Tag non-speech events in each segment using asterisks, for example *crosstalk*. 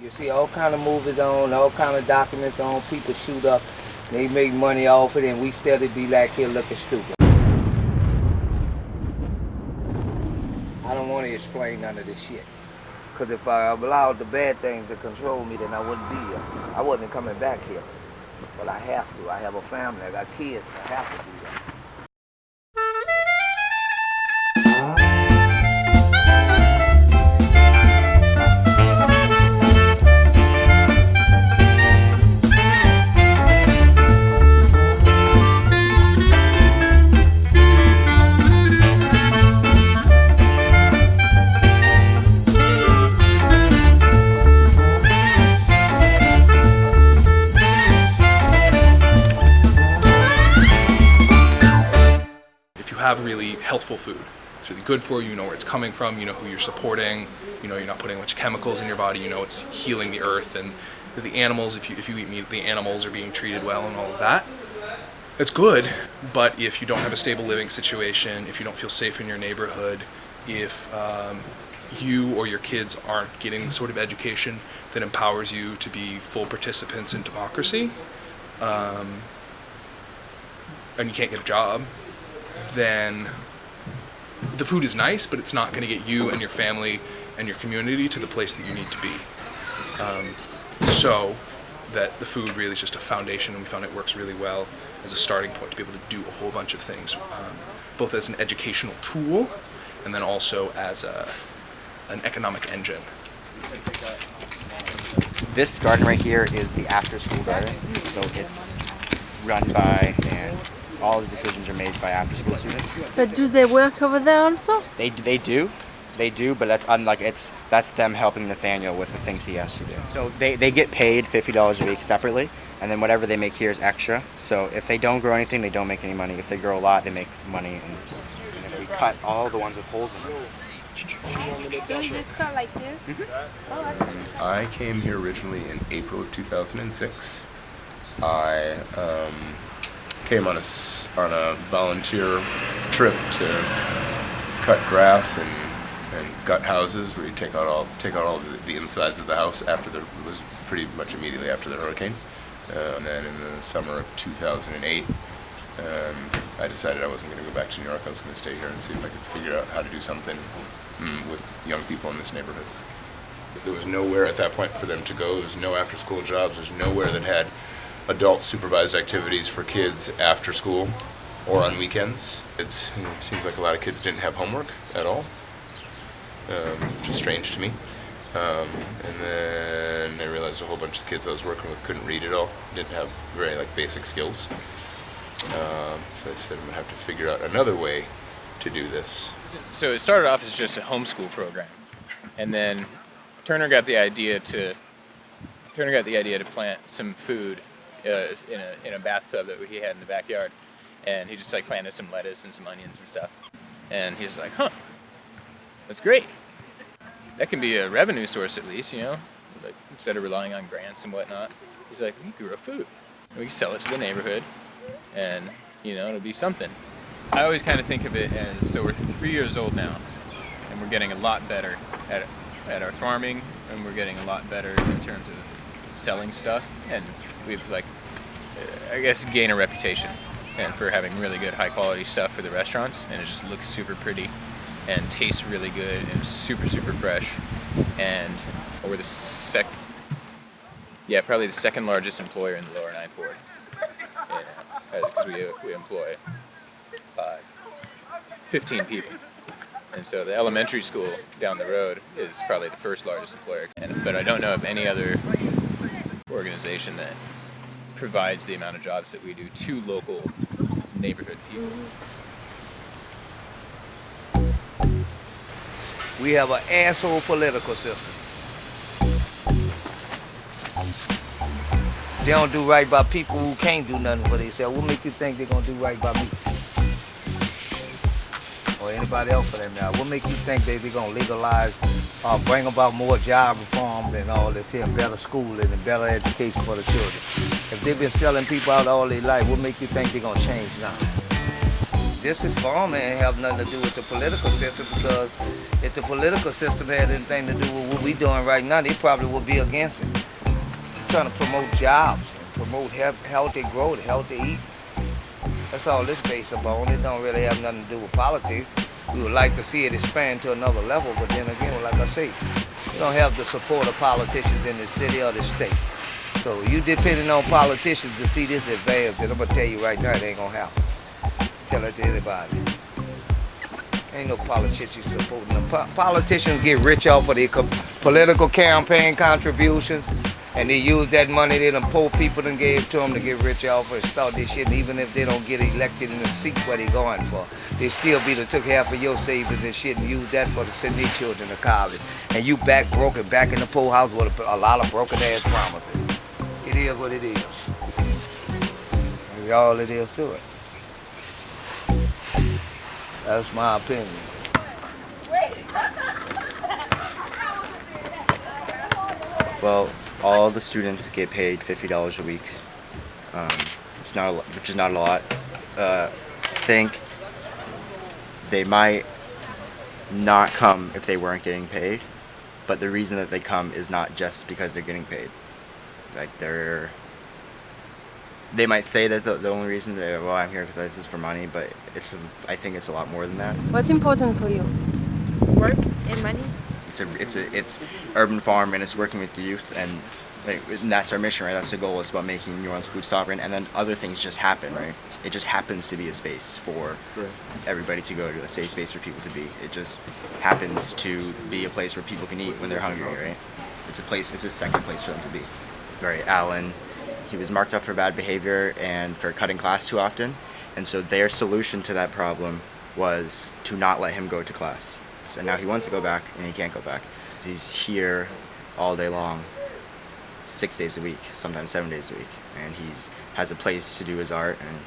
You see all kind of movies on, all kind of documents on, people shoot up, they make money off it, and we still be like here looking stupid. I don't want to explain none of this shit. Because if I allowed the bad things to control me, then I wouldn't be here. I wasn't coming back here. But I have to. I have a family. I got kids. I have to do that. Healthful food. It's really good for you, you know where it's coming from, you know who you're supporting, you know you're not putting a bunch of chemicals in your body, you know it's healing the earth and the animals, if you, if you eat meat, the animals are being treated well and all of that. It's good, but if you don't have a stable living situation, if you don't feel safe in your neighborhood, if um, you or your kids aren't getting the sort of education that empowers you to be full participants in democracy, um, and you can't get a job, then the food is nice, but it's not going to get you and your family and your community to the place that you need to be. Um, so that the food really is just a foundation, and we found it works really well as a starting point to be able to do a whole bunch of things, um, both as an educational tool and then also as a, an economic engine. This garden right here is the after-school garden, so it's run by and all the decisions are made by after school students. But do they work over there also? They, they do. They do, but that's unlike it's that's them helping Nathaniel with the things he has to do. So they, they get paid fifty dollars a week separately, and then whatever they make here is extra. So if they don't grow anything, they don't make any money. If they grow a lot, they make money. And, and we cut all the ones with holes in them. This cut like this? Mm -hmm. oh, I came here originally in April of 2006. I um, came on a, on a volunteer trip to cut grass and, and gut houses where you take out all take out all the, the insides of the house after the it was pretty much immediately after the hurricane. Uh, and then in the summer of 2008, um, I decided I wasn't going to go back to New York. I was going to stay here and see if I could figure out how to do something mm, with young people in this neighborhood. There was nowhere at that point for them to go. There was no after-school jobs. There's nowhere that had adult supervised activities for kids after school or on weekends. It's, it seems like a lot of kids didn't have homework at all, um, which is strange to me. Um, and then I realized a whole bunch of kids I was working with couldn't read at all, didn't have very like basic skills. Um, so I said I'm gonna have to figure out another way to do this. So it started off as just a homeschool program, and then Turner got the idea to Turner got the idea to plant some food uh, in, a, in a bathtub that he had in the backyard. And he just like planted some lettuce and some onions and stuff. And he was like, huh, that's great. That can be a revenue source at least, you know, like instead of relying on grants and whatnot. He's like, we grow food. We can sell it to the neighborhood and, you know, it'll be something. I always kind of think of it as, so we're three years old now and we're getting a lot better at, at our farming and we're getting a lot better in terms of selling stuff, and we've like, I guess, gain a reputation and for having really good high quality stuff for the restaurants, and it just looks super pretty and tastes really good and super super fresh, and we're the sec, yeah, probably the second largest employer in the Lower Ninth Ward, because we we employ uh, 15 people. And so the elementary school down the road is probably the first largest employer. And, but I don't know of any other organization that provides the amount of jobs that we do to local neighborhood people. We have an asshole political system. They don't do right by people who can't do nothing for themselves. What make you think they're gonna do right by me? Or anybody else for that matter? What make you think they, they're gonna legalize uh, bring about more job reforms and all this here, better schooling and better education for the children. If they've been selling people out all their life, what make you think they're gonna change now? This is farming and have nothing to do with the political system because if the political system had anything to do with what we're doing right now, they probably would be against it. trying to promote jobs, promote he- healthy growth, healthy eating. That's all this based upon. It don't really have nothing to do with politics. We would like to see it expand to another level, but then again, like I say, you don't have the support of politicians in the city or the state. So you depending on politicians to see this advance, and I'm gonna tell you right now, it ain't gonna happen. Tell that to anybody. Ain't no politicians supporting them. Po- politicians get rich off of their political campaign contributions, and they use that money they done poor people done gave to them to get rich off and start this shit. And even if they don't get elected in the seat where they going for, they still be to took half of your savings and shit and use that for to send their children to college. And you back broken, back in the poorhouse with a, a lot of broken ass promises. It is what it is. That's all it is to it. That's my opinion. Well, all the students get paid fifty dollars a week. Um, it's not a, lo- which is not a lot. Uh, think they might not come if they weren't getting paid, but the reason that they come is not just because they're getting paid. Like they're they might say that the, the only reason that well I'm here because this is for money, but it's I think it's a lot more than that. What's important for you? Work and money? it's a it's a it's urban farm and it's working with the youth and like, and that's our mission right that's the goal it's about making New Orleans food sovereign and then other things just happen right it just happens to be a space for everybody to go to a safe space for people to be it just happens to be a place where people can eat when they're hungry right it's a place it's a second place for them to be right Allen. he was marked up for bad behavior and for cutting class too often and so their solution to that problem was to not let him go to class so now he wants to go back and he can't go back. He's here all day long, six days a week, sometimes seven days a week, and he's has a place to do his art and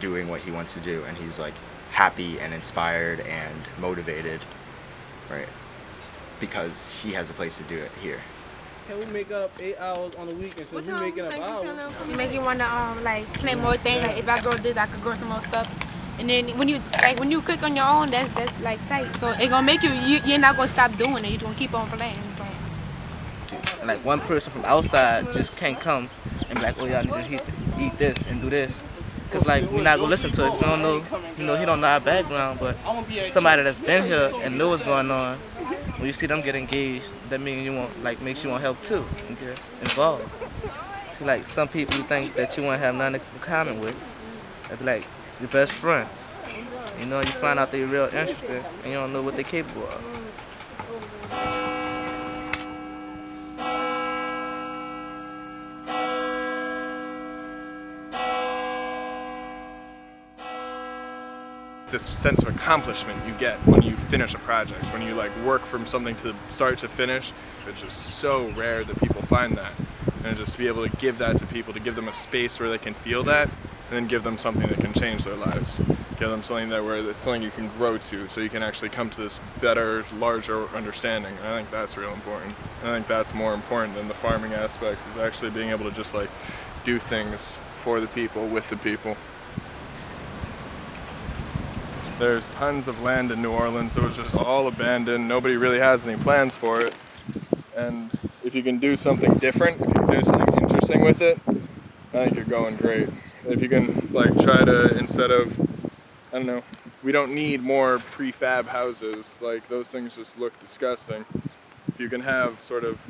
doing what he wants to do, and he's like happy and inspired and motivated, right? Because he has a place to do it here. Can we make up eight hours on the weekend since we making up hours? You make you wanna um like play more things. Like if I grow this, I could grow some more stuff. And then when you like when you cook on your own, that's that's like tight. So it gonna make you, you you're not gonna stop doing it. You're gonna keep on playing. playing. like one person from outside just can't come and be like, oh y'all need to eat, eat this and do this. Cause like we're not gonna listen to it. 'cause We don't know, you know, he don't know our background, but somebody that's been here and know what's going on. When you see them get engaged, that means you want like makes you want help too and get involved. See, like some people you think that you want to have nothing in common with, they be like your best friend. You know, you find out they're real interested and you don't know what they're capable of. This sense of accomplishment you get when you finish a project when you like work from something to start to finish. It's just so rare that people find that. And just to be able to give that to people to give them a space where they can feel that and then give them something that can change their lives. Give them something that where it's something you can grow to so you can actually come to this better larger understanding. And i think that's real important. And i think that's more important than the farming aspects is actually being able to just like do things for the people with the people there's tons of land in New Orleans that was just all abandoned. Nobody really has any plans for it. And if you can do something different, if you can do something interesting with it, I think you're going great. If you can like try to instead of I don't know, we don't need more prefab houses. Like those things just look disgusting. If you can have sort of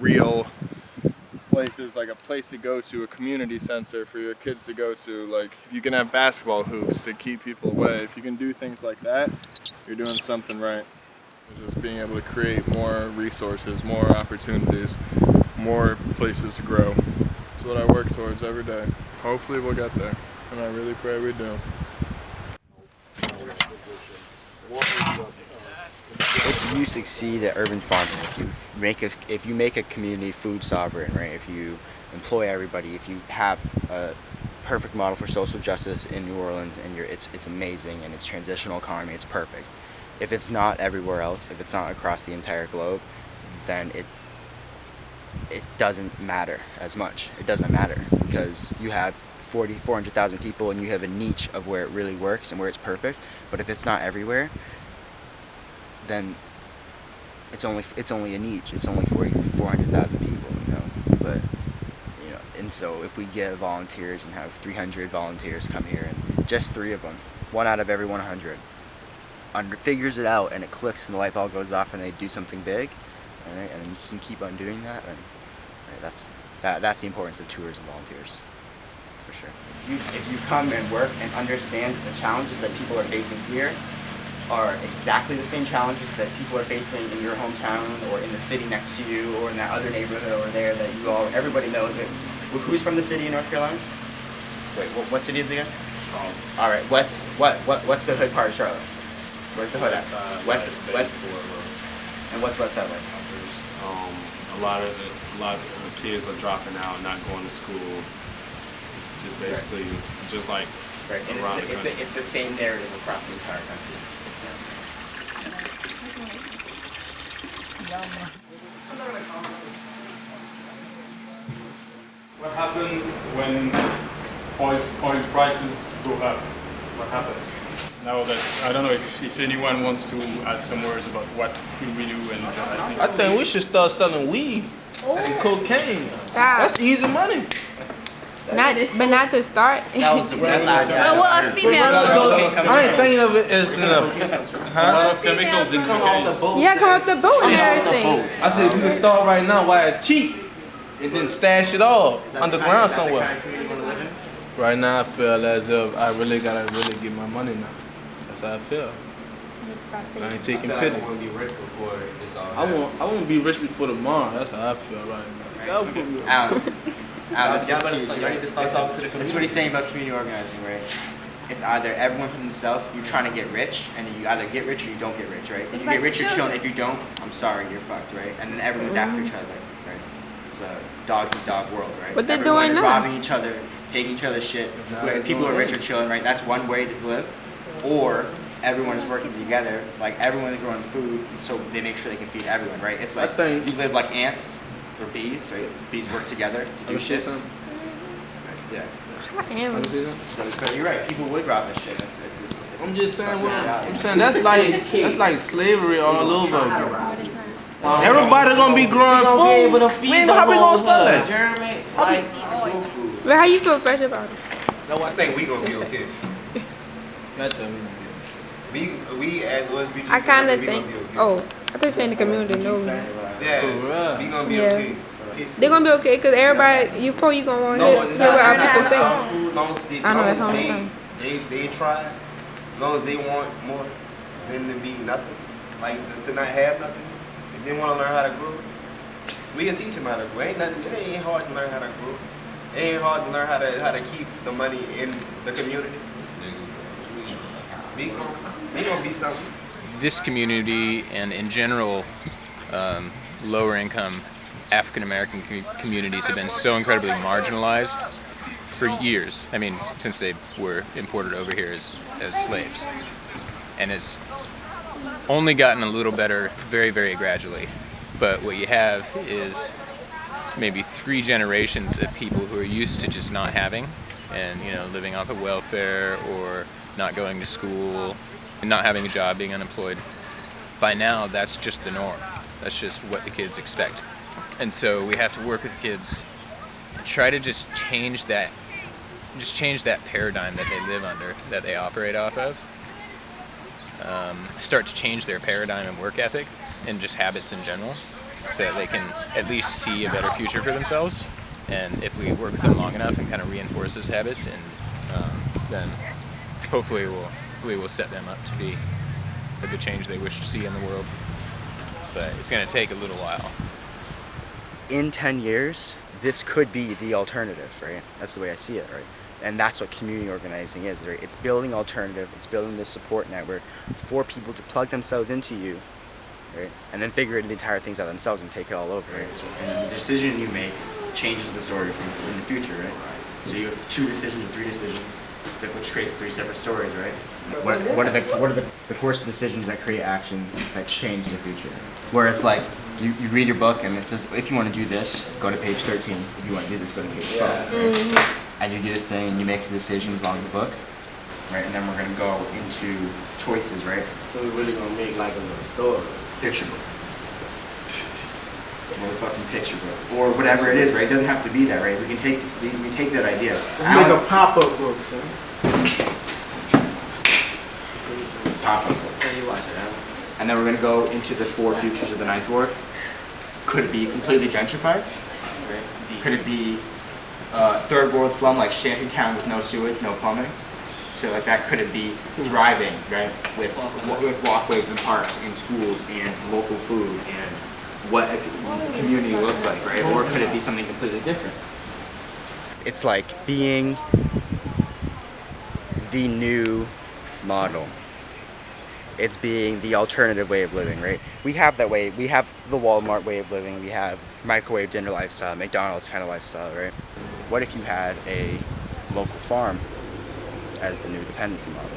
real places like a place to go to, a community center for your kids to go to. Like if you can have basketball hoops to keep people away, if you can do things like that, you're doing something right. Just being able to create more resources, more opportunities, more places to grow. That's what I work towards every day. Hopefully we'll get there, and I really pray we do. If you succeed at urban farming, if you make a, if you make a community food sovereign, right? If you employ everybody, if you have a perfect model for social justice in New Orleans, and it's it's amazing, and it's transitional economy, it's perfect. If it's not everywhere else, if it's not across the entire globe, then it it doesn't matter as much. It doesn't matter because you have 40, 400,000 people and you have a niche of where it really works and where it's perfect. But if it's not everywhere, then it's only it's only a niche. It's only 40, 400,000 people, you know. But you know, and so if we get volunteers and have 300 volunteers come here and just three of them, one out of every 100, under figures it out and it clicks and the light bulb goes off and they do something big, alright, and you can keep on doing that, then right, that's that, that's the importance of tours and volunteers, for sure. If you, if you come and work and understand the challenges that people are facing here are exactly the same challenges that people are facing in your hometown or in the city next to you or in that other neighborhood over there that you all, everybody knows it. Wh- Who's from the city in North Carolina? Wait, what, what city is it again? All right, what's what what what's the hood part of Charlotte? Where's the hood at? West West. And what's West Side like? Um, a lot of a lot of uh, kids are dropping out, not going to school. Just basically, just like Right, and it's, the it's, the, it's the same narrative across the entire country. What happens when oil, oil prices go up? What happens? Now that I don't know if, if anyone wants to add some words about what could we do and uh, I think I think we should start selling weed and cocaine. Stop. That's easy money. Not, but not to start. That was the *laughs* best idea. But what us females? I ain't thinking of it as uh, in a, a huh? lot of chemicals in cocaine. yeah, come off the boat and everything. I said we can start right now Why it's cheap and then stash it all underground somewhere. Right now I feel as if I really gotta really get my money now. That's how I feel. I ain't taking pity. want to be rich before this all I want I want to be rich before tomorrow. That's how I feel right now. Go *laughs* for me. Alan, Alan, this Y'all is better huge, start- right? y'all need to start talking to the This is what he's saying about community organizing, right? It's either everyone for themselves, you're trying to get rich, and you either get rich or you don't get rich, right? If you get rich, you're chilling. If you don't, I'm sorry, you're fucked, right? And then everyone's mm-hmm. after each other, right? It's a dog eat dog world, right? What they're Everyone doing is now. robbing each other, taking each other's shit. Where People are rich are chilling, right? That's one way to live. Or everyone is working together, like everyone is growing food, so they make sure they can feed everyone, right? It's like you live like ants or bees, right? Bees work together to do Wanna shit. something? Yeah. I am. Wanna say something? So you're right. People would rob this shit. It's, it's, it's, it's I'm just saying, well. I'm saying that's like that's like slavery all over again. Everybody gonna be growing food. Man, how we gonna sell that? Jeremy, But how you feel fresh about it? No, I think we gonna be okay. *laughs* That we gonna We we as was BG. I kind of think. Gonna be. Oh, I thought you saying the community know me. Yeah, we gonna be Yeah. okay. They're gonna be okay because everybody, you probably gonna want to No, hear, but hear not, what our people say. not food, long as they, I know, long that's as they, they, they try, as long as they want more than to be nothing, like to not have nothing. If they want to learn how to grow, we can teach them how to grow. Ain't nothing. It ain't hard to learn how to grow. It ain't hard to learn how to how to keep the money in the community. We we gonna be something. this community and in general um, lower income African American com- communities have been so incredibly marginalized for years. I mean, since they were imported over here as, as slaves. And it's only gotten a little better very, very gradually. But what you have is maybe three generations of people who are used to just not having and, you know, living off of welfare or not going to school and not having a job, being unemployed by now that's just the norm. That's just what the kids expect. And so we have to work with kids, try to just change that, just change that paradigm that they live under, that they operate off of. Um, start to change their paradigm and work ethic and just habits in general so that they can at least see a better future for themselves. And if we work with them long enough and kind of reinforce those habits, and um, then hopefully we'll, we will set them up to be the change they wish to see in the world. But it's going to take a little while. in 10 years, this could be the alternative, right? That's the way I see it, right? And that's what community organizing is, right? It's building alternative, it's building this support network for people to plug themselves into you, right? And then figure the entire things out themselves and take it all over, right? So, and the decision you make changes the story from in the future, right? So you have two decisions or three decisions, that which creates three separate stories, right? What, what are the what are the, the course of decisions that create action that change the future? Where it's like you, you read your book and it says if you want to do this, go to page 13. If you want to do this, go to page 12. Mm-hmm. and you do the thing, and you make the decisions along the book, right? And then we're gonna go into choices, right? So we're really gonna make like a little story. Picture book. Motherfucking picture book, or whatever it is, right? It doesn't have to be that, right? We can take this, we can take that idea. Let's make a pop-up book, son. Pop up. book. And then we're gonna go into the four futures of the ninth ward. Could it be completely gentrified? Could it be uh, third world slum like Shantytown with no sewage, no plumbing? So like that could it be thriving, right? With, with walkways and parks and schools and local food and what a community looks like, right? Or could it be something completely different? It's like being the new model it's being the alternative way of living, right? We have that way. We have the Walmart way of living. We have microwave dinner lifestyle, McDonald's kind of lifestyle, right? What if you had a local farm as the new dependency model?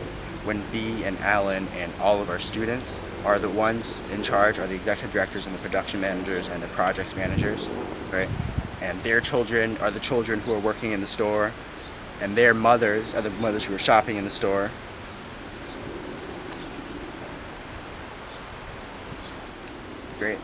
When B and Alan and all of our students are the ones in charge, are the executive directors and the production managers and the projects managers, right? And their children are the children who are working in the store, and their mothers are the mothers who are shopping in the store, Great.